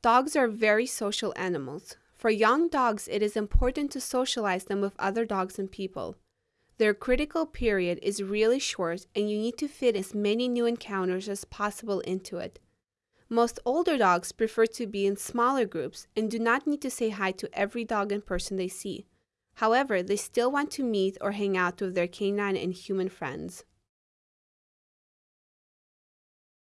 Dogs are very social animals. For young dogs, it is important to socialize them with other dogs and people. Their critical period is really short, and you need to fit as many new encounters as possible into it. Most older dogs prefer to be in smaller groups and do not need to say hi to every dog and person they see. However, they still want to meet or hang out with their canine and human friends.